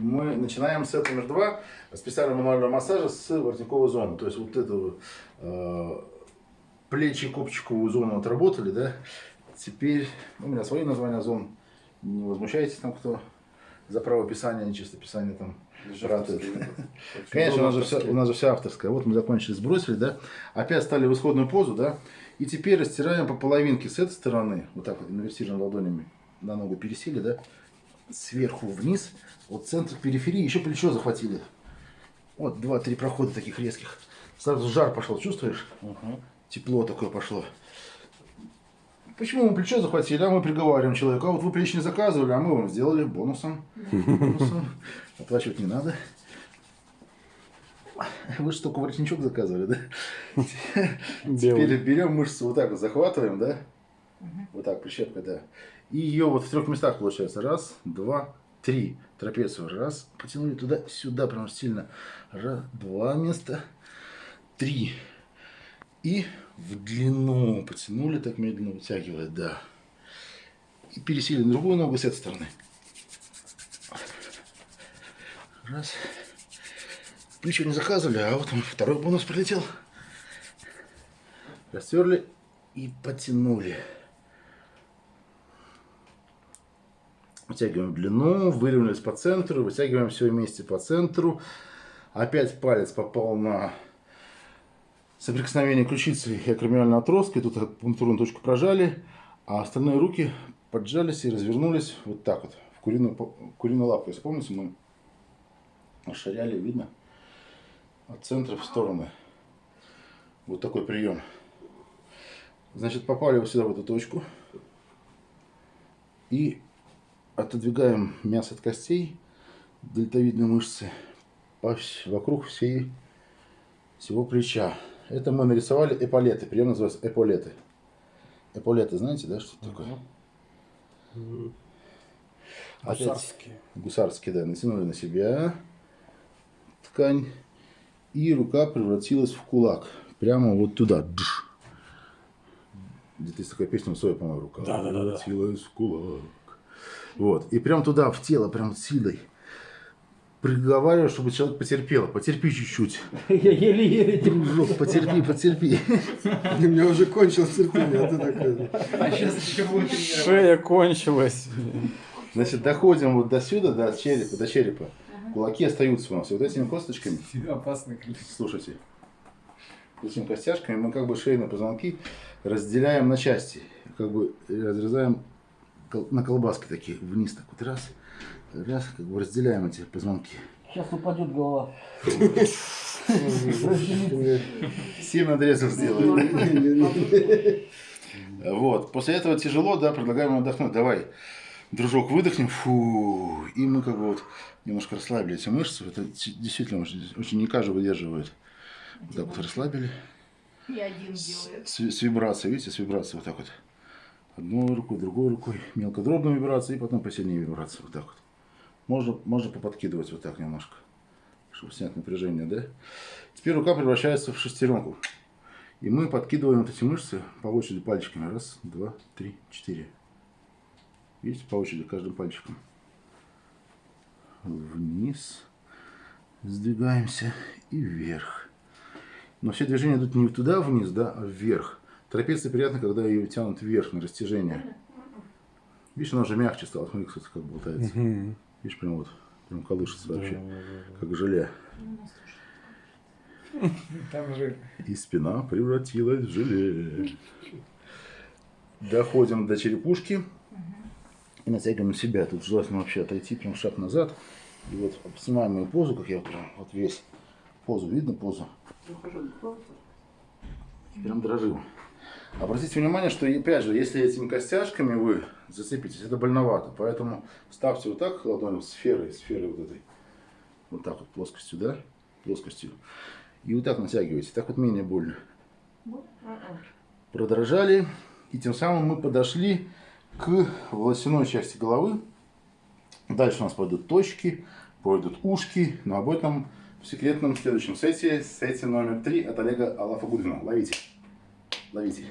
мы начинаем с этого номер два специального мануального массажа с воротниковой зоны. То есть вот эту э, плечи копчиковую зону отработали, да. Теперь у меня свое название зон. Не возмущайтесь там, кто за право писания, не чисто писание там ратует. Конечно, у нас, же вся, у нас же вся авторская. Вот мы закончили, сбросили, да. Опять стали в исходную позу, да. И теперь растираем по половинке с этой стороны, вот так вот, инвертируем ладонями на ногу пересели, да, сверху вниз, вот центр периферии, еще плечо захватили. Вот два-три прохода таких резких. Сразу жар пошел, чувствуешь? Угу. Тепло такое пошло. Почему мы плечо захватили, а мы приговариваем человеку, а вот вы плечо не заказывали, а мы вам сделали бонусом. бонусом. Оплачивать не надо. Вы же только воротничок заказывали, да? Теперь берем мышцу вот так вот, захватываем, да? Вот так, прищепка, да. И ее вот в трех местах получается. Раз, два, три. Трапецию. Раз, потянули туда, сюда, прям сильно. Раз, два места. Три. И в длину потянули, так медленно вытягивая, да. И пересели на другую ногу с этой стороны. Раз. Плечо не заказывали, а вот он второй бонус прилетел. Растерли и потянули. Вытягиваем длину, выровнялись по центру, вытягиваем все вместе по центру. Опять палец попал на соприкосновение ключицы и акромиального отростка. И тут пунктурную точку прожали, а остальные руки поджались и развернулись вот так вот, в куриную, куриную лапку. Если помните, мы расширяли, видно, от центра в стороны. Вот такой прием. Значит, попали вот сюда, в эту точку. И отодвигаем мясо от костей, дельтовидной мышцы, вокруг всей, всего плеча. Это мы нарисовали эполеты. Прием называется эполеты. Эполеты, знаете, да, что это такое? Гусарские. Гусарские, да. Натянули на себя ткань. И рука превратилась в кулак. Прямо вот туда. Где-то есть такая песня у Соя, по-моему, рука. Да, да, да, превратилась в кулак. Вот. И прям туда, в тело, прям силой приговариваю, чтобы человек потерпел. Потерпи чуть-чуть. Я еле-еле Дружок, потерпи, потерпи. У меня уже кончилось терпение, а ты такой. А сейчас еще будет Шея кончилась. Значит, доходим вот до сюда, до черепа, до черепа. Кулаки остаются у нас. И вот этими косточками, Опасный слушайте, этими костяшками мы как бы шейные позвонки разделяем на части. Как бы разрезаем на колбаски такие вниз так вот раз, раз, как бы разделяем эти позвонки. Сейчас упадет голова. Семь надрезов сделаем. Вот. После этого тяжело, да, предлагаем отдохнуть. Давай, дружок, выдохнем. Фу. И мы как бы вот немножко расслабили эти мышцы. Это действительно очень, очень не каждый выдерживает. Вот так вот расслабили. И один делает. С, с вибрацией, видите, с вибрацией вот так вот. Одной рукой, другой рукой. Мелкодробная вибрация и потом посильнее вибрация. Вот так вот. Можно, можно поподкидывать вот так немножко, чтобы снять напряжение, да? Теперь рука превращается в шестеренку. И мы подкидываем вот эти мышцы по очереди пальчиками. Раз, два, три, четыре. Видите, по очереди каждым пальчиком. Вниз. Сдвигаемся и вверх. Но все движения идут не туда вниз, да, а вверх. Трапеция приятно, когда ее тянут вверх на растяжение. Видишь, она уже мягче стала. Смотри, кстати, как болтается. Видишь, прям вот, прям колышется вообще, как желе. Там же И спина превратилась в желе. Доходим до черепушки. И натягиваем на себя. Тут желательно вообще отойти прям шаг назад. И вот снимаем мою позу, как я прям вот весь. Позу, видно позу? Прям дрожим. Обратите внимание, что опять же, если этими костяшками вы зацепитесь, это больновато. Поэтому ставьте вот так ладонью сферой, сферой вот этой. Вот так вот плоскостью, да? Плоскостью. И вот так натягиваете. Так вот менее больно. Продрожали. И тем самым мы подошли к волосяной части головы. Дальше у нас пойдут точки, пойдут ушки. Но об этом в секретном следующем сете, сете номер три от Олега Алафа Гудвина. Ловите. Ловите.